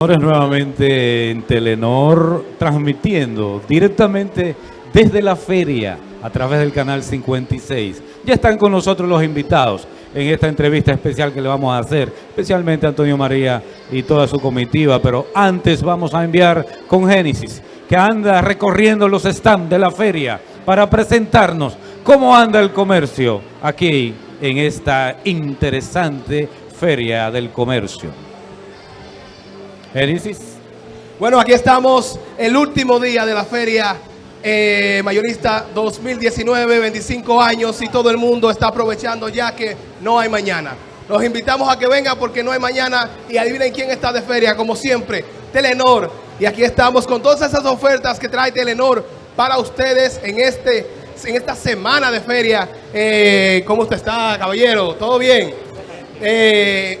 Nuevamente en Telenor, transmitiendo directamente desde la feria a través del canal 56. Ya están con nosotros los invitados en esta entrevista especial que le vamos a hacer, especialmente a Antonio María y toda su comitiva, pero antes vamos a enviar con Génesis, que anda recorriendo los stands de la feria para presentarnos cómo anda el comercio aquí en esta interesante feria del comercio. Génesis. Bueno, aquí estamos, el último día de la feria eh, mayorista 2019, 25 años y todo el mundo está aprovechando ya que no hay mañana. Los invitamos a que vengan porque no hay mañana y adivinen quién está de feria, como siempre, Telenor. Y aquí estamos con todas esas ofertas que trae Telenor para ustedes en, este, en esta semana de feria. Eh, ¿Cómo usted está, caballero? ¿Todo bien? Eh,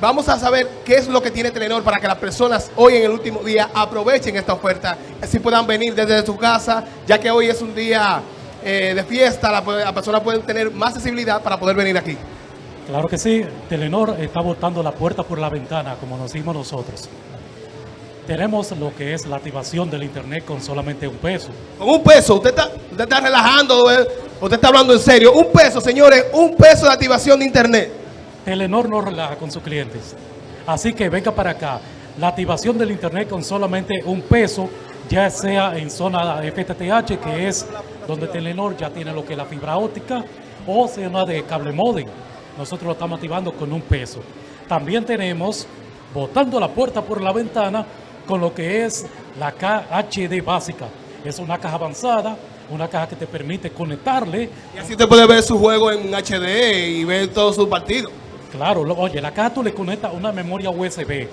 Vamos a saber qué es lo que tiene Telenor para que las personas hoy en el último día aprovechen esta oferta. Así puedan venir desde su casa, ya que hoy es un día eh, de fiesta, la, la persona puede tener más accesibilidad para poder venir aquí. Claro que sí, Telenor está botando la puerta por la ventana, como nos dimos nosotros. Tenemos lo que es la activación del internet con solamente un peso. Con un peso, usted está, usted está relajando, eh, usted está hablando en serio. Un peso, señores, un peso de activación de internet. Telenor no relaja con sus clientes. Así que venga para acá. La activación del internet con solamente un peso, ya sea en zona FTTH, que es donde Telenor ya tiene lo que es la fibra óptica, o zona de cable modem. Nosotros lo estamos activando con un peso. También tenemos, botando la puerta por la ventana, con lo que es la KHD básica. Es una caja avanzada, una caja que te permite conectarle. Y así te puede ver su juego en HD y ver todos sus partidos. Claro, oye, la caja tú le conectas una memoria USB.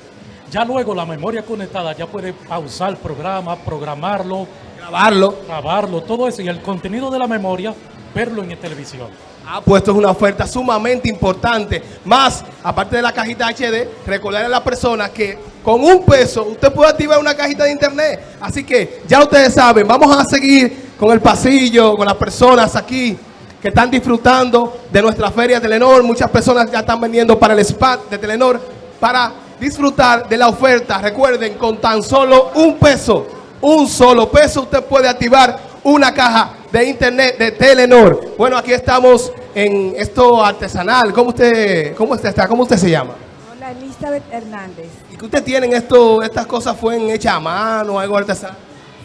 Ya luego la memoria conectada ya puede pausar el programa, programarlo, grabarlo, grabarlo, todo eso. Y el contenido de la memoria, verlo en televisión. Ah, pues esto es una oferta sumamente importante. Más, aparte de la cajita HD, recordarle a la persona que con un peso usted puede activar una cajita de internet. Así que ya ustedes saben, vamos a seguir con el pasillo, con las personas aquí que están disfrutando de nuestra feria Telenor. Muchas personas ya están vendiendo para el spa de Telenor para disfrutar de la oferta. Recuerden, con tan solo un peso, un solo peso, usted puede activar una caja de internet de Telenor. Bueno, aquí estamos en esto artesanal. ¿Cómo usted, cómo usted está? ¿Cómo usted se llama? Hola, Elizabeth Hernández. ¿Y que usted tiene esto, estas cosas fueron hechas a mano, algo artesanal?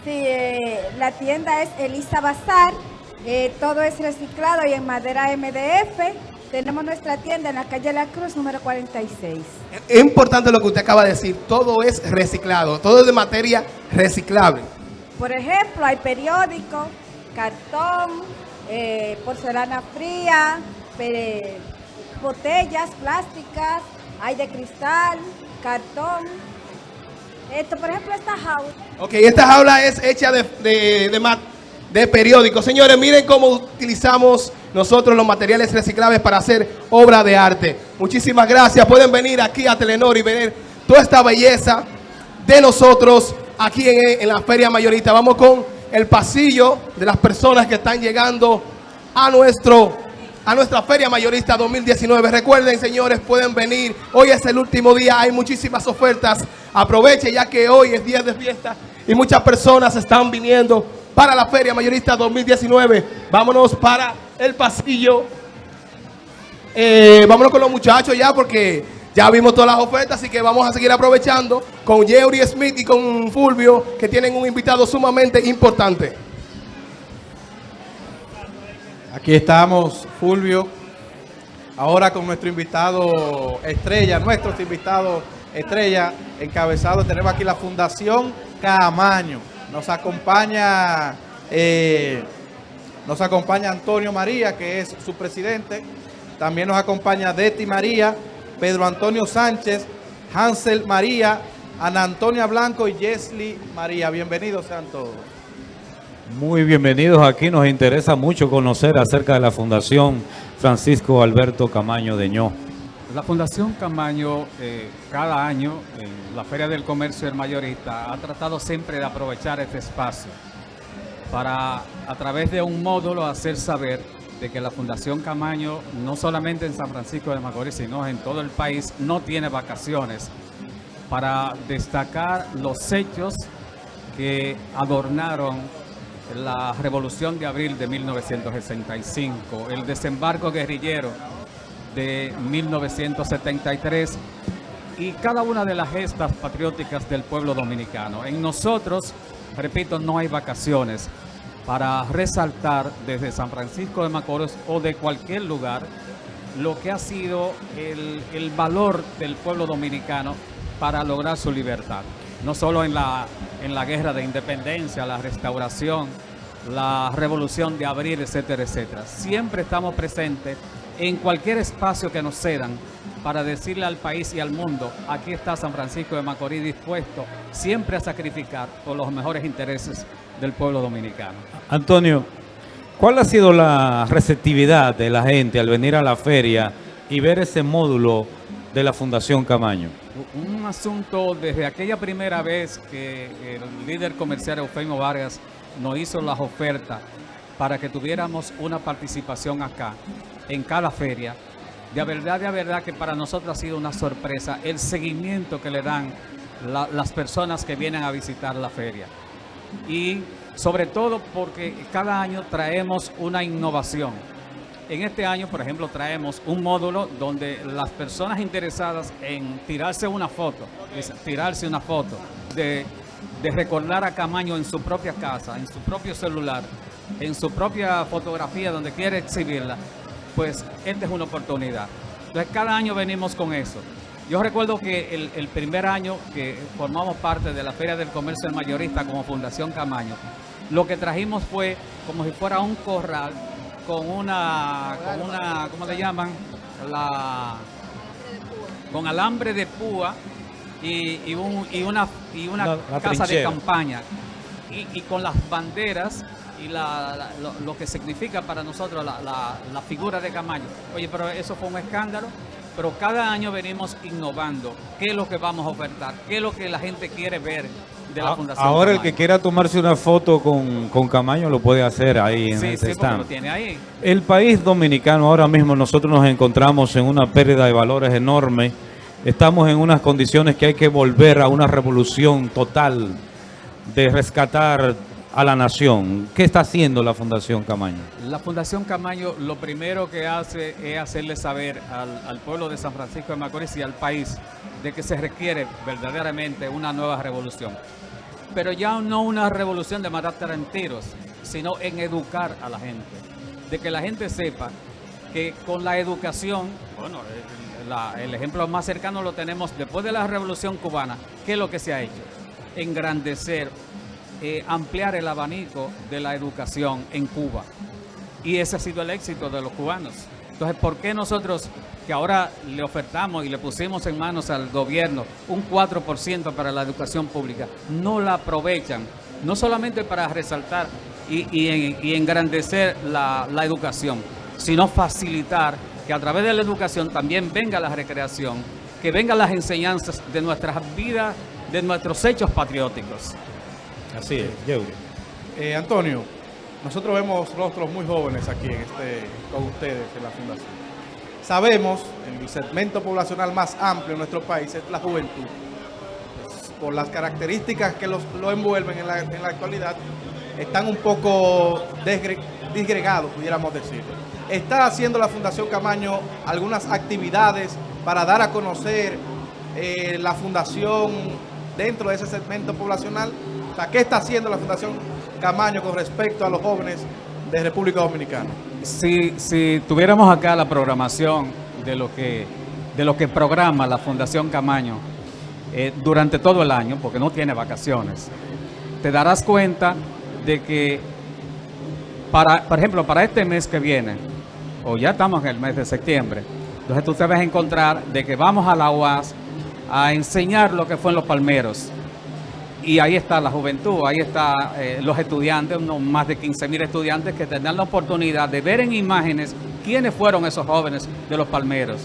Sí, eh, la tienda es Elisa Bazar eh, todo es reciclado y en madera MDF. Tenemos nuestra tienda en la calle La Cruz, número 46. Es importante lo que usted acaba de decir. Todo es reciclado. Todo es de materia reciclable. Por ejemplo, hay periódico, cartón, eh, porcelana fría, botellas plásticas, hay de cristal, cartón. Esto, por ejemplo, esta jaula. Ok, esta jaula es hecha de, de, de, de periódicos. Señores, miren cómo utilizamos nosotros los materiales reciclables para hacer obra de arte. Muchísimas gracias. Pueden venir aquí a Telenor y ver toda esta belleza de nosotros aquí en, la feria mayorista. Vamos con el pasillo de las personas que están llegando a nuestro a nuestra feria mayorista 2019. Recuerden, señores, pueden venir. Hoy es el último día, hay muchísimas ofertas. Aproveche ya que hoy es día de fiesta y muchas personas están viniendo para la Feria Mayorista 2019. Vámonos para el pasillo. Eh, vámonos con los muchachos ya porque ya vimos todas las ofertas, así que vamos a seguir aprovechando con Jerry Smith y con Fulvio, que tienen un invitado sumamente importante. Aquí estamos, Fulvio, ahora con nuestro invitado estrella, nuestros invitados estrella, encabezado, tenemos aquí la Fundación Camaño. Nos acompaña, eh, nos acompaña Antonio María, que es su presidente. También nos acompaña Deti María, Pedro Antonio Sánchez, Hansel María, Ana Antonia Blanco y Jesly María. Bienvenidos sean todos. Muy bienvenidos aquí. Nos interesa mucho conocer acerca de la Fundación Francisco Alberto Camaño de. La Fundación Camaño eh, cada año en la Feria del Comercio del Mayorista ha tratado siempre de aprovechar este espacio para a través de un módulo hacer saber de que la Fundación Camaño no solamente en San Francisco de Macorís sino en todo el país no tiene vacaciones. Para destacar los hechos que adornaron la Revolución de Abril de 1965, el desembarco guerrillero de 1973 y cada una de las gestas patrióticas del pueblo dominicano. En nosotros, repito, no hay vacaciones para resaltar desde San Francisco de Macorís o de cualquier lugar lo que ha sido el, el valor del pueblo dominicano para lograr su libertad. No solo en la, en la guerra de independencia, la restauración, la revolución de abril, etcétera, etcétera. Siempre estamos presentes en cualquier espacio que nos cedan para decirle al país y al mundo, aquí está San Francisco de Macorís dispuesto siempre a sacrificar por los mejores intereses del pueblo dominicano. Antonio, ¿cuál ha sido la receptividad de la gente al venir a la feria y ver ese módulo de la Fundación Camaño? Un asunto desde aquella primera vez que el líder comercial Eufemio Vargas nos hizo las ofertas para que tuviéramos una participación acá, en cada feria. De verdad, de verdad que para nosotros ha sido una sorpresa el seguimiento que le dan la- las personas que vienen a visitar la feria. Y sobre todo porque cada año traemos una innovación. En este año, por ejemplo, traemos un módulo donde las personas interesadas en tirarse una foto, tirarse una foto de, de recordar a Camaño en su propia casa, en su propio celular, en su propia fotografía donde quiere exhibirla, pues esta es una oportunidad. Entonces cada año venimos con eso. Yo recuerdo que el, el primer año que formamos parte de la Feria del Comercio del Mayorista como Fundación Camaño, lo que trajimos fue como si fuera un corral con una, con una, ¿cómo le llaman? La, con alambre de púa y, y un- y una, y una La- la casa de campaña. Y, y con las banderas y la- la- lo, lo que significa para nosotros la, la- figura de Camaño. Oye, pero eso fue un escándalo. Pero cada año venimos innovando. ¿Qué es lo que vamos a ofertar? ¿Qué es lo que la gente quiere ver de la A- Fundación Ah, Ahora el que quiera tomarse una foto con, con Camaño lo puede hacer ahí en Sí, ese sí, stand. lo tiene ahí. El país dominicano, ahora mismo nosotros nos encontramos en una pérdida de valores enorme. Estamos en unas condiciones que hay que volver a una revolución total de rescatar a la nación. ¿Qué está haciendo la Fundación Camaño? La Fundación Camaño lo primero que hace es hacerle saber al, pueblo de San Francisco de Macorís y al país de que se requiere verdaderamente una nueva revolución. Pero ya no una revolución de matar en tiros, sino en educar a la gente. De que la gente sepa que con la educación, bueno, el ejemplo más cercano lo tenemos después de la revolución cubana. ¿Qué es lo que se ha hecho? Engrandecer, eh, ampliar el abanico de la educación en Cuba. Y ese ha sido el éxito de los cubanos. Entonces, ¿por qué nosotros, que ahora le ofertamos y le pusimos en manos al gobierno un 4% para la educación pública, no la aprovechan? No solamente para resaltar y, y en- y engrandecer la, la educación, sino facilitar que a través de la educación también venga la recreación, que vengan las enseñanzas de nuestras vidas, de nuestros hechos patrióticos. Así es, Yeuri. Eh, Antonio, nosotros vemos rostros muy jóvenes aquí en este, con ustedes en la Fundación. Sabemos, el segmento poblacional más amplio en nuestro país es la juventud. Pues, por las características que los, lo envuelven en la, en la actualidad, están un poco desgre- disgregados, pudiéramos decir. ¿Está haciendo la Fundación Camaño algunas actividades para dar a conocer eh, la Fundación dentro de ese segmento poblacional? ¿Qué está haciendo la Fundación Camaño con respecto a los jóvenes de República Dominicana? Si, si tuviéramos acá la programación de lo que, de lo que programa la Fundación Camaño eh, durante todo el año, porque no tiene vacaciones, te darás cuenta de que, para, por ejemplo, para este mes que viene, o ya estamos en el mes de septiembre, entonces tú te vas a encontrar de que vamos a la UAS a enseñar lo que fue en los palmeros. Y ahí está la juventud, ahí están los estudiantes, unos más de 15 mil estudiantes que tendrán la oportunidad de ver en imágenes quiénes fueron esos jóvenes de los palmeros.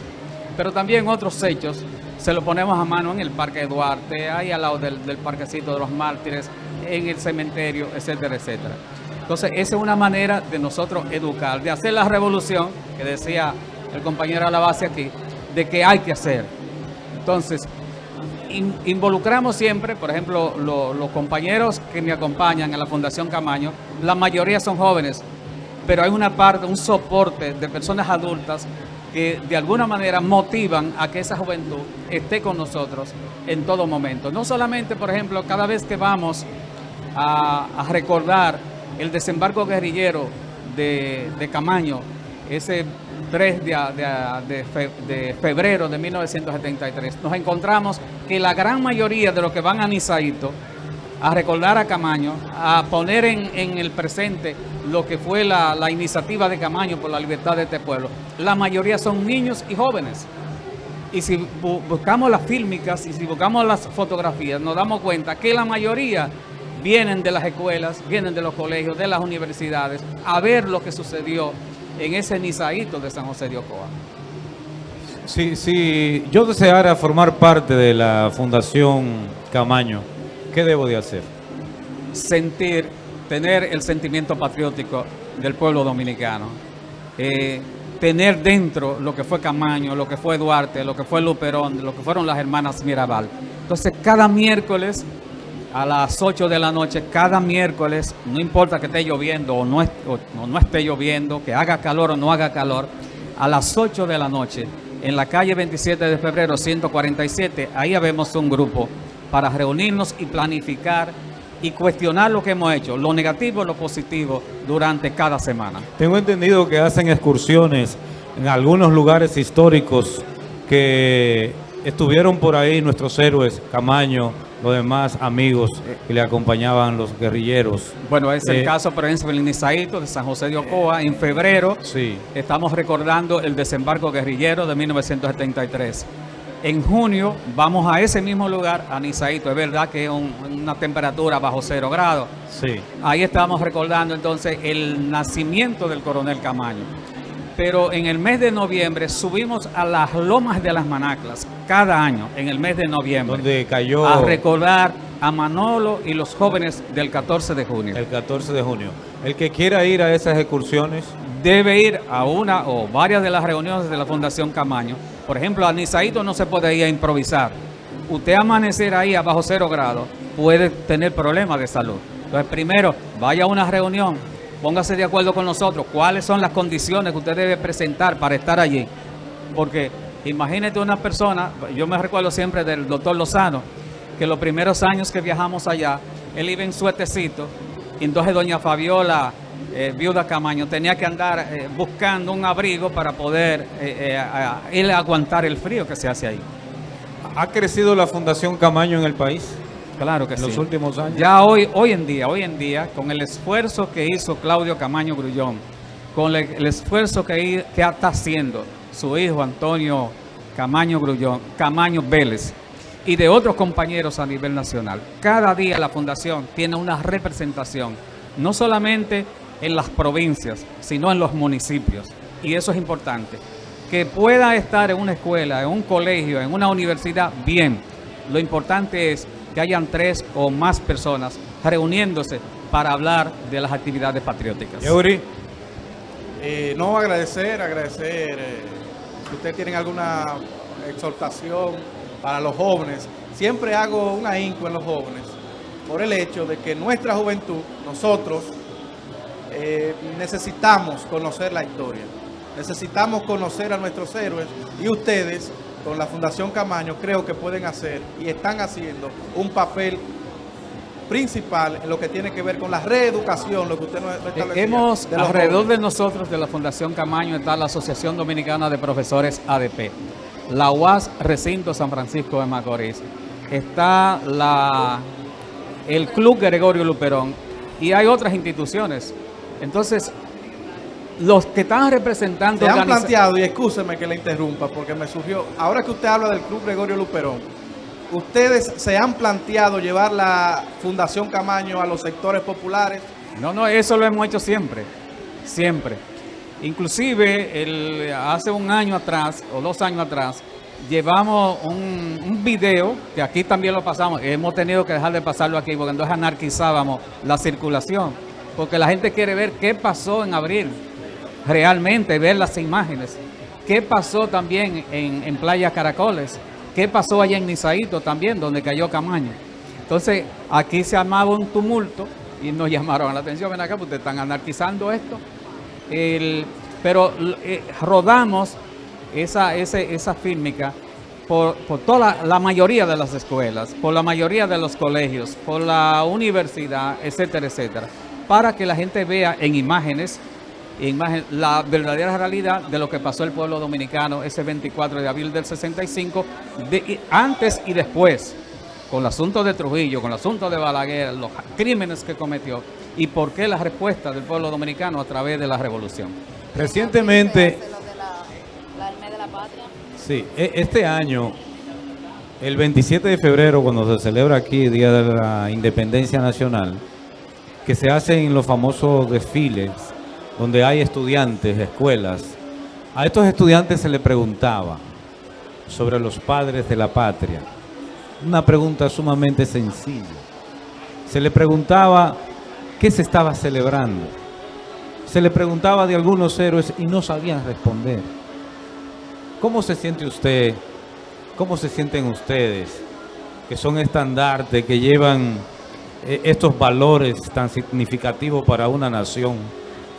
Pero también otros hechos se lo ponemos a mano en el Parque Duarte, ahí al lado del, Parquecito de los Mártires, en el cementerio, etcétera, etcétera. Entonces, esa es una manera de nosotros educar, de hacer la revolución, que decía el compañero a la base aquí, de que hay que hacer. Entonces, in- involucramos siempre, por ejemplo, lo- los compañeros que me acompañan en la Fundación Camaño, la mayoría son jóvenes, pero hay una parte, un soporte de personas adultas que de alguna manera motivan a que esa juventud esté con nosotros en todo momento. No solamente, por ejemplo, cada vez que vamos a, a recordar el desembarco guerrillero de, de Camaño, ese 3 de, de- de fe- de febrero de 1973, nos encontramos que la gran mayoría de los que van a Nizaito a recordar a Camaño, a poner en, el presente lo que fue la, iniciativa de Camaño por la libertad de este pueblo, la mayoría son niños y jóvenes. Y si bu- buscamos las fílmicas y si buscamos las fotografías, nos damos cuenta que la mayoría vienen de las escuelas, vienen de los colegios, de las universidades, a ver lo que sucedió en ese Nizaíto de San José de Ocoa. Si, si yo deseara formar parte de la Fundación Camaño, ¿qué debo de hacer? sentir, tener el sentimiento patriótico del pueblo dominicano, eh, tener dentro lo que fue Camaño, lo que fue Duarte, lo que fue Luperón, lo que fueron las hermanas Mirabal. Entonces, cada miércoles a las 8 de la noche, cada miércoles, no importa que esté lloviendo o no, no esté lloviendo, que haga calor o no haga calor, a las 8 de la noche, en la calle 27 de febrero 147, ahí habemos un grupo para reunirnos y planificar y cuestionar lo que hemos hecho, lo negativo y lo positivo durante cada semana. Tengo entendido que hacen excursiones en algunos lugares históricos que estuvieron por ahí nuestros héroes, Camaño, los demás amigos que le acompañaban los guerrilleros. Bueno, es Eh, el caso, por ejemplo, del Nizaíto de San José de Ocoa. En febrero Sí. estamos recordando el desembarco guerrillero de 1973. En junio vamos a ese mismo lugar, a Nizaíto. Es verdad que es un- una temperatura bajo cero grados. Sí. Ahí estamos recordando entonces el nacimiento del coronel Camaño. Pero en el mes de noviembre subimos a las lomas de las Manaclas cada año, en el mes de noviembre, Donde cayó a recordar a Manolo y los jóvenes del 14 de junio. el 14 de junio. El que quiera ir a esas excursiones, debe ir a una o varias de las reuniones de la Fundación Camaño. Por ejemplo, a Nizaíto no se puede ir a improvisar. Usted amanecer ahí a bajo cero grados puede tener problemas de salud. Entonces, primero, vaya a una reunión, póngase de acuerdo con nosotros cuáles son las condiciones que usted debe presentar para estar allí. Porque imagínate una persona, yo me recuerdo siempre del doctor Lozano, que los primeros años que viajamos allá, él iba en suetecito, y entonces doña Fabiola, eh, viuda Camaño, tenía que andar eh, buscando un abrigo para poder eh, eh, a- él aguantar el frío que se hace ahí. ¿ha crecido la Fundación Camaño en el país Claro que en sí. los últimos años? Ya hoy, hoy en día, hoy en día, con el esfuerzo que hizo Claudio Camaño Grullón, con el, el esfuerzo que, que está haciendo su hijo Antonio Camaño Grullón, Camaño Vélez, y de otros compañeros a nivel nacional, cada día la Fundación tiene una representación, no solamente en las provincias, sino en los municipios. Y eso es importante. Que pueda estar en una escuela, en un colegio, en una universidad, bien. Lo importante es que hayan tres o más personas reuniéndose para hablar de las actividades patrióticas. Yeuri, Eh, no agradecer, agradecer. eh, si ustedes tienen alguna exhortación para los jóvenes, siempre hago un ahínco en los jóvenes por el hecho de que nuestra juventud, nosotros, eh, necesitamos conocer la historia, necesitamos conocer a nuestros héroes y ustedes con la Fundación Camaño creo que pueden hacer y están haciendo un papel principal en lo que tiene que ver con la reeducación, lo que usted no, no establecía, Hemos, de alrededor jóvenes. de nosotros, de la Fundación Camaño, está la Asociación Dominicana de Profesores ADP, la UAS Recinto San Francisco de Macorís, está la, el Club Gregorio Luperón y hay otras instituciones. Entonces, los que están representando... Se han planteado, y excúseme que le interrumpa, porque me surgió, ahora que usted habla del Club Gregorio Luperón, ¿ustedes se han planteado llevar la Fundación Camaño a los sectores populares? No, no, eso lo hemos hecho siempre, siempre. Inclusive el, hace un año atrás o dos años atrás llevamos un, un video que aquí también lo pasamos. Hemos tenido que dejar de pasarlo aquí porque entonces anarquizábamos la circulación, porque la gente quiere ver qué pasó en abril, realmente ver las imágenes. ¿Qué pasó también en, en Playa Caracoles? ¿Qué pasó allá en Nizaito también, donde cayó Camaño? Entonces, aquí se armaba un tumulto y nos llamaron la atención, ven acá, porque están anarquizando esto. El- pero eh, rodamos esa, ese- esa fílmica por, por toda la, mayoría de las escuelas, por la mayoría de los colegios, por la universidad, etcétera, etcétera, para que la gente vea en imágenes, en imagen, la verdadera realidad de lo que pasó el pueblo dominicano ese 24 de abril del 65, de- antes y después, con el asunto de Trujillo, con el asunto de Balaguer, los crímenes que cometió y por qué la respuesta del pueblo dominicano a través de la revolución. Recientemente, Lo de la, la del mes de la patria. sí, e- este año, el 27 de febrero, cuando se celebra aquí el Día de la Independencia Nacional, que se hacen los famosos desfiles, donde hay estudiantes, escuelas, a estos estudiantes se les preguntaba sobre los padres de la patria. Una pregunta sumamente sencilla. Se le preguntaba qué se estaba celebrando. Se le preguntaba de algunos héroes y no sabían responder. ¿Cómo se siente usted? ¿Cómo se sienten ustedes? Que son estandartes, que llevan eh, estos valores tan significativos para una nación.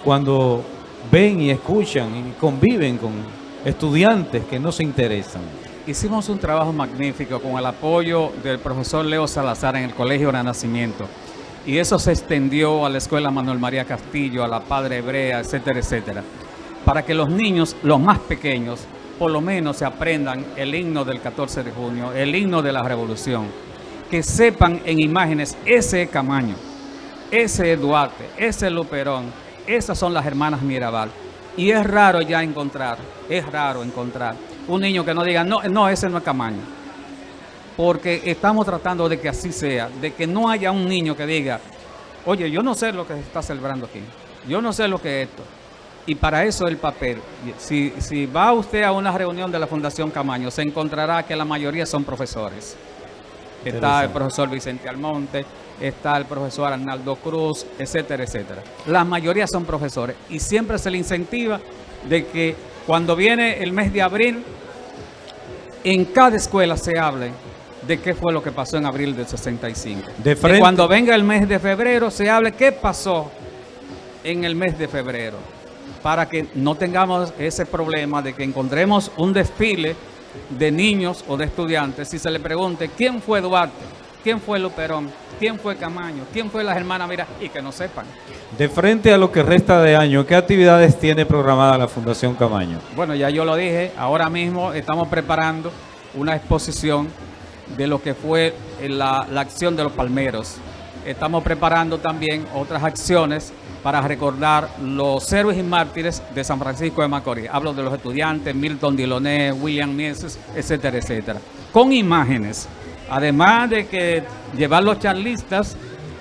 Cuando ven y escuchan y conviven con estudiantes que no se interesan. Hicimos un trabajo magnífico con el apoyo del profesor Leo Salazar en el Colegio Renacimiento. Y eso se extendió a la Escuela Manuel María Castillo, a la Padre Hebrea, etcétera, etcétera. Para que los niños, los más pequeños, por lo menos se aprendan el himno del 14 de junio, el himno de la revolución. Que sepan en imágenes ese Camaño, ese es Duarte, ese es Luperón, esas son las hermanas Mirabal. Y es raro ya encontrar, es raro encontrar un niño que no diga, no, no, ese no es Camaño. Porque estamos tratando de que así sea, de que no haya un niño que diga, oye, yo no sé lo que se está celebrando aquí, yo no sé lo que es esto. Y para eso el papel. Si, si va usted a una reunión de la Fundación Camaño, se encontrará que la mayoría son profesores. Está el profesor Vicente Almonte, está el profesor Arnaldo Cruz, etcétera, etcétera. La mayoría son profesores y siempre se le incentiva de que cuando viene el mes de abril, en cada escuela se hable de qué fue lo que pasó en abril del 65. De Que cuando venga el mes de febrero se hable qué pasó en el mes de febrero para que no tengamos ese problema de que encontremos un desfile de niños o de estudiantes y se le pregunte quién fue Duarte, quién fue Luperón, quién fue Camaño, quién fue las hermanas Mira y que no sepan. De frente a lo que resta de año, ¿qué actividades tiene programada la Fundación Camaño? Bueno, ya yo lo dije, ahora mismo estamos preparando una exposición de lo que fue la, la acción de los palmeros. Estamos preparando también otras acciones para recordar los héroes y mártires de San Francisco de Macorís. Hablo de los estudiantes, Milton Diloné, William Mieses, etcétera, etcétera. Con imágenes. Además de que llevar los charlistas,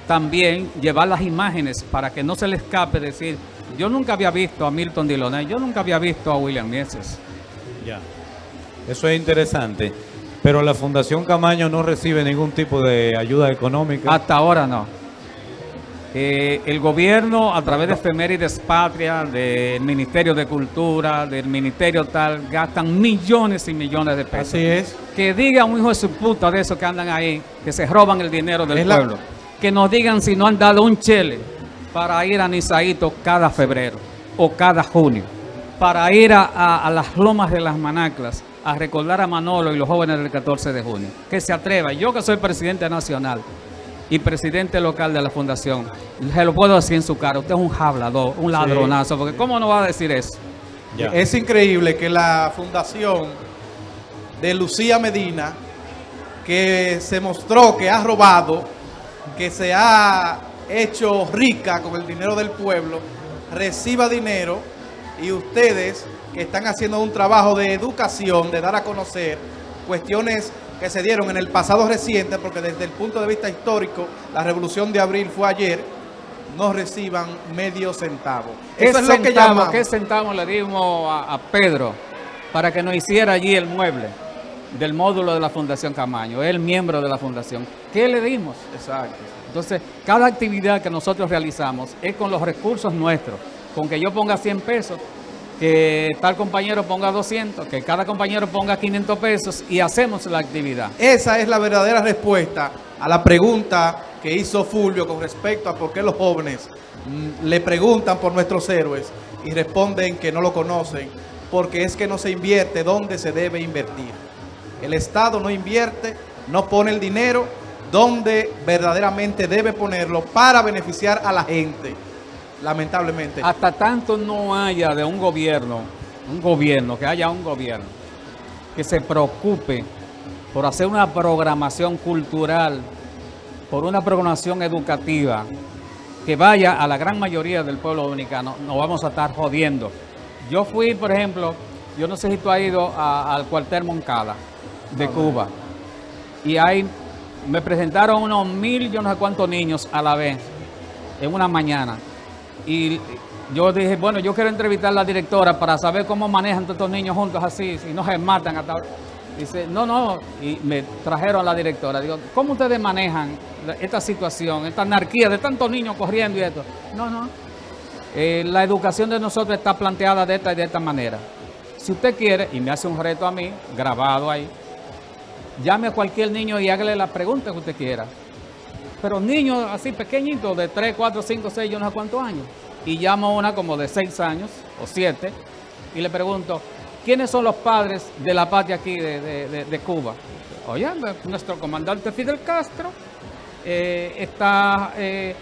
también llevar las imágenes para que no se le escape decir, yo nunca había visto a Milton Diloné, yo nunca había visto a William Mieses. Ya. Eso es interesante. Pero la Fundación Camaño no recibe ningún tipo de ayuda económica. Hasta ahora no. Eh, el gobierno, a través de efemérides patria, del Ministerio de Cultura, del Ministerio tal, gastan millones y millones de pesos. Así es. Que diga un hijo de su puta de esos que andan ahí, que se roban el dinero del Es la- pueblo. Que nos digan si no han dado un chele para ir a Nizaito cada febrero o cada junio. Para ir a, a- a las lomas de las manaclas a recordar a Manolo y los jóvenes del 14 de junio. Que se atreva. Yo que soy presidente nacional y presidente local de la fundación, se lo puedo decir en su cara. Usted es un hablador, un ladronazo. Porque ¿cómo no va a decir eso? Ya. Es increíble que la fundación de Lucía Medina, que se mostró que ha robado, que se ha hecho rica con el dinero del pueblo, reciba dinero y ustedes que están haciendo un trabajo de educación, de dar a conocer cuestiones que se dieron en el pasado reciente, porque desde el punto de vista histórico, la revolución de abril fue ayer, no reciban medio centavo. ¿Qué Eso es lo que llamamos. ¿Qué centavo le dimos a, a Pedro para que nos hiciera allí el mueble del módulo de la Fundación Camaño? Él miembro de la Fundación. ¿Qué le dimos? Exacto. Entonces, cada actividad que nosotros realizamos es con los recursos nuestros. Con que yo ponga 100 pesos, que tal compañero ponga 200, que cada compañero ponga 500 pesos y hacemos la actividad. Esa es la verdadera respuesta a la pregunta que hizo Fulvio con respecto a por qué los jóvenes mm, le preguntan por nuestros héroes y responden que no lo conocen, porque es que no se invierte donde se debe invertir. El Estado no invierte, no pone el dinero donde verdaderamente debe ponerlo para beneficiar a la gente, lamentablemente. Hasta tanto no haya de un gobierno, un gobierno, que haya un gobierno que se preocupe por hacer una programación cultural, por una programación educativa, que vaya a la gran mayoría del pueblo dominicano, nos vamos a estar jodiendo. Yo fui, por ejemplo, yo no sé si tú has ido a- al cuartel Moncada de Cuba, y ahí me presentaron unos mil, yo no sé cuántos niños a la vez, en una mañana. Y yo dije, bueno, yo quiero entrevistar a la directora para saber cómo manejan todos estos niños juntos así, si no se matan hasta ahora. Dice, no, no, y me trajeron a la directora. Digo, ¿cómo ustedes manejan esta situación, esta anarquía de tantos niños corriendo y esto? No, no. Eh, la educación de nosotros está planteada de esta y de esta manera. Si usted quiere, y me hace un reto a mí, grabado ahí, llame a cualquier niño y hágale la pregunta que usted quiera. Pero niños así pequeñitos, de 3, 4, 5, 6, yo no sé cuántos años. Y llamo a una como de 6 años o 7 y le pregunto, ¿quiénes son los padres de la patria aquí de, Cuba? Oye, nuestro comandante Fidel Castro, eh, está eh,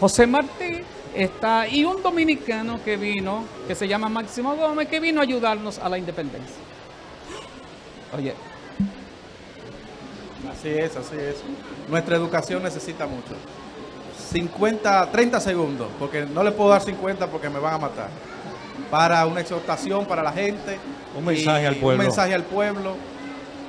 José Martí, está y un dominicano que vino, que se llama Máximo Gómez, que vino a ayudarnos a la independencia. Oye, Así es, así es. Nuestra educación necesita mucho. 50, 30 segundos, porque no le puedo dar 50 porque me van a matar. Para una exhortación para la gente. Un mensaje al pueblo. Un mensaje al pueblo.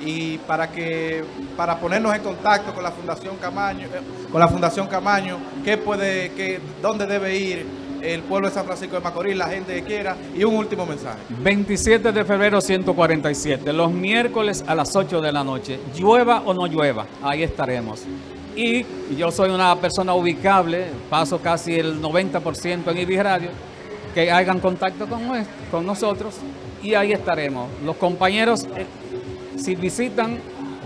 Y para que para ponernos en contacto con la Fundación Camaño, eh, con la Fundación Camaño, qué puede, qué, dónde debe ir el pueblo de San Francisco de Macorís, la gente que quiera, y un último mensaje. 27 de febrero 147, los miércoles a las 8 de la noche, llueva o no llueva, ahí estaremos. Y yo soy una persona ubicable, paso casi el 90% en IBI Radio, que hagan contacto con, con nosotros y ahí estaremos. Los compañeros, eh, si visitan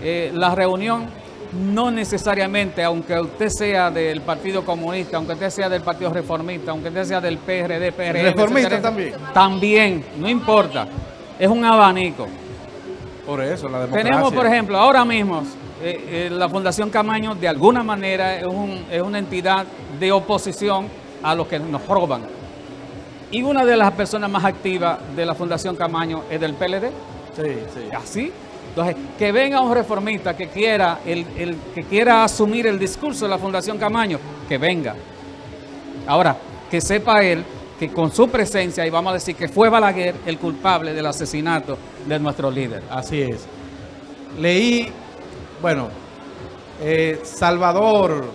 eh, la reunión, no necesariamente, aunque usted sea del Partido Comunista, aunque usted sea del Partido Reformista, aunque usted sea del PRD, PRM, Reformista etcétera, también. También, no importa. Es un abanico. Por eso, la democracia. Tenemos, por ejemplo, ahora mismo, eh, eh, la Fundación Camaño, de alguna manera, es, un- es una entidad de oposición a los que nos roban. Y una de las personas más activas de la Fundación Camaño es del PLD. Sí, sí. Así. Entonces, que venga un reformista que quiera, el, que quiera asumir el discurso de la Fundación Camaño, que venga. Ahora, que sepa él que con su presencia, y vamos a decir que fue Balaguer el culpable del asesinato de nuestro líder. Así es. Leí, bueno, eh, Salvador,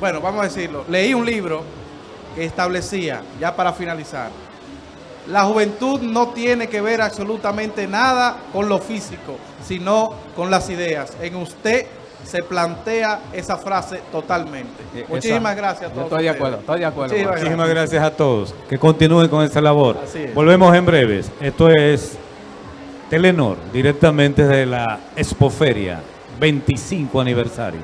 bueno, vamos a decirlo, leí un libro que establecía, ya para finalizar, la juventud no tiene que ver absolutamente nada con lo físico, sino con las ideas. En usted se plantea esa frase totalmente. Eh, Muchísimas esa- gracias a yo todos. estoy de ustedes. acuerdo, estoy de acuerdo. Muchísimas Muchísimas gracias a todos. Que continúen con esta labor. Así es. Volvemos en breves. Esto es Telenor, directamente de la Expoferia, 25 aniversario.